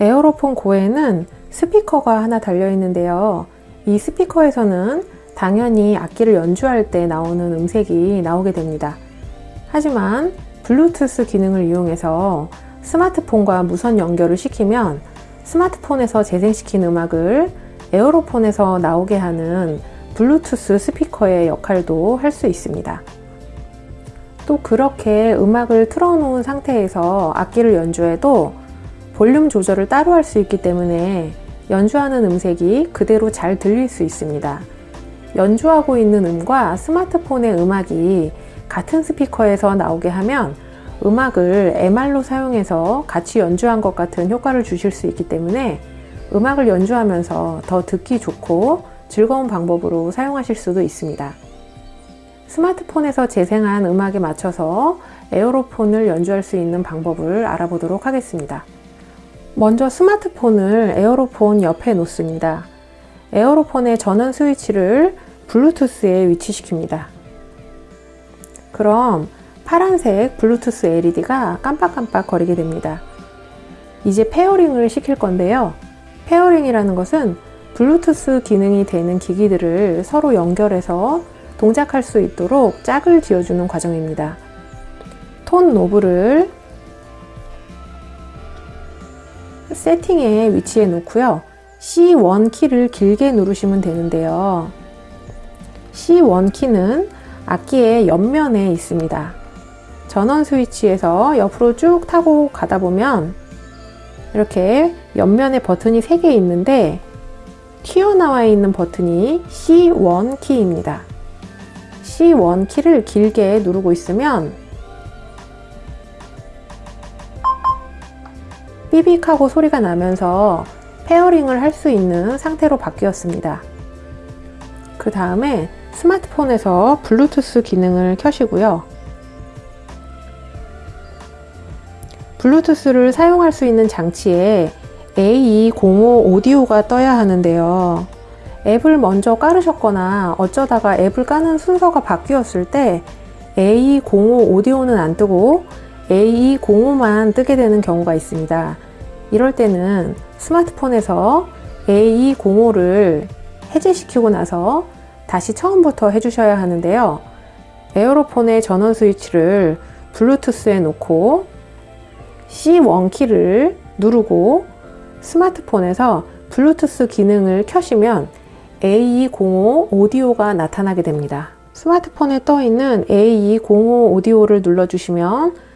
에어로폰 고에는 스피커가 하나 달려 있는데요. 이 스피커에서는 당연히 악기를 연주할 때 나오는 음색이 나오게 됩니다. 하지만 블루투스 기능을 이용해서 스마트폰과 무선 연결을 시키면 스마트폰에서 재생시킨 음악을 에어로폰에서 나오게 하는 블루투스 스피커의 역할도 할 수 있습니다. 또 그렇게 음악을 틀어놓은 상태에서 악기를 연주해도 볼륨 조절을 따로 할 수 있기 때문에 연주하는 음색이 그대로 잘 들릴 수 있습니다. 연주하고 있는 음과 스마트폰의 음악이 같은 스피커에서 나오게 하면 음악을 MR로 사용해서 같이 연주한 것 같은 효과를 주실 수 있기 때문에 음악을 연주하면서 더 듣기 좋고 즐거운 방법으로 사용하실 수도 있습니다. 스마트폰에서 재생한 음악에 맞춰서 에어로폰을 연주할 수 있는 방법을 알아보도록 하겠습니다. 먼저 스마트폰을 에어로폰 옆에 놓습니다. 에어로폰의 전원 스위치를 블루투스에 위치시킵니다. 그럼 파란색 블루투스 LED가 깜빡깜빡 거리게 됩니다. 이제 pairing을 시킬 건데요. pairing이라는 것은 블루투스 기능이 되는 기기들을 서로 연결해서 동작할 수 있도록 짝을 지어주는 과정입니다. 톤 노브를 세팅에 위치해 놓고요. C1 키를 길게 누르시면 되는데요. C1 키는 악기의 옆면에 있습니다. 전원 스위치에서 옆으로 쭉 타고 가다 보면 이렇게 옆면에 버튼이 3개 있는데 튀어나와 있는 버튼이 C1 키입니다. C1 키를 길게 누르고 있으면 삐빅하고 소리가 나면서 pairing을 할 수 있는 상태로 바뀌었습니다. 그 다음에 스마트폰에서 블루투스 기능을 켜시고요. 블루투스를 사용할 수 있는 장치에 A205 오디오가 떠야 하는데요. 앱을 먼저 깔으셨거나 어쩌다가 앱을 까는 순서가 바뀌었을 때 A205 오디오는 안 뜨고 A205만 뜨게 되는 경우가 있습니다. 이럴 때는 스마트폰에서 A205를 해제시키고 나서 다시 처음부터 해주셔야 하는데요. 에어로폰의 전원 스위치를 블루투스에 놓고 C1 키를 누르고 스마트폰에서 블루투스 기능을 켜시면 A205 오디오가 나타나게 됩니다. 스마트폰에 떠 있는 A205 오디오를 눌러주시면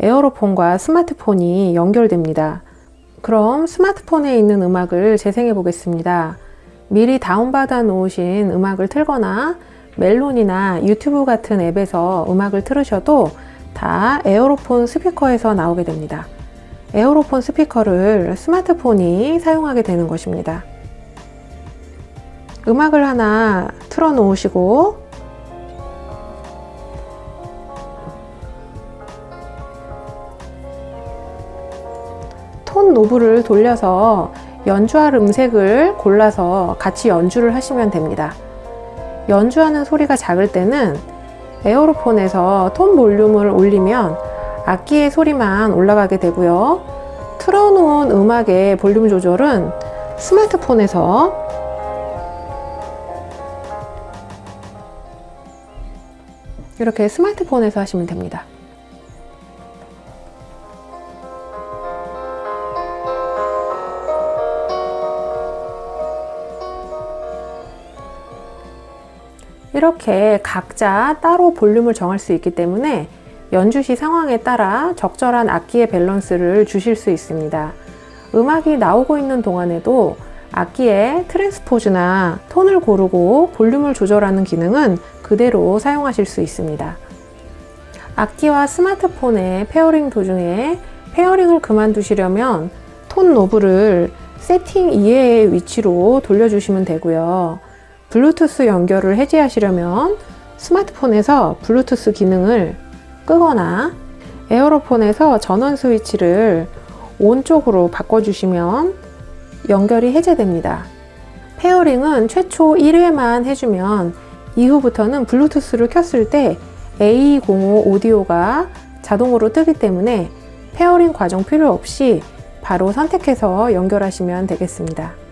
에어로폰과 스마트폰이 연결됩니다. 그럼 스마트폰에 있는 음악을 재생해 보겠습니다. 미리 다운받아 놓으신 음악을 틀거나 멜론이나 유튜브 같은 앱에서 음악을 틀으셔도 다 에어로폰 스피커에서 나오게 됩니다. 에어로폰 스피커를 스마트폰이 사용하게 되는 것입니다. 음악을 하나 틀어 놓으시고 tone knob을 돌려서 연주할 음색을 골라서 같이 연주를 하시면 됩니다. 연주하는 소리가 작을 때는 에어로폰에서 톤 볼륨을 올리면 악기의 소리만 올라가게 되고요. 틀어놓은 음악의 볼륨 조절은 스마트폰에서 이렇게 스마트폰에서 하시면 됩니다. 이렇게 각자 따로 볼륨을 정할 수 있기 때문에 연주시 상황에 따라 적절한 악기의 밸런스를 주실 수 있습니다. 음악이 나오고 있는 동안에도 악기의 transpose나 톤을 고르고 볼륨을 조절하는 기능은 그대로 사용하실 수 있습니다. 악기와 스마트폰의 pairing 도중에 pairing을 그만두시려면 tone knob을 세팅 이외의 위치로 돌려주시면 되고요. 블루투스 연결을 해제하시려면 스마트폰에서 블루투스 기능을 끄거나 에어로폰에서 전원 스위치를 on 쪽으로 바꿔주시면 연결이 해제됩니다. pairing은 최초 1회만 해주면 이후부터는 블루투스를 켰을 때 AE-05 오디오가 자동으로 뜨기 때문에 pairing 과정 필요 없이 바로 선택해서 연결하시면 되겠습니다.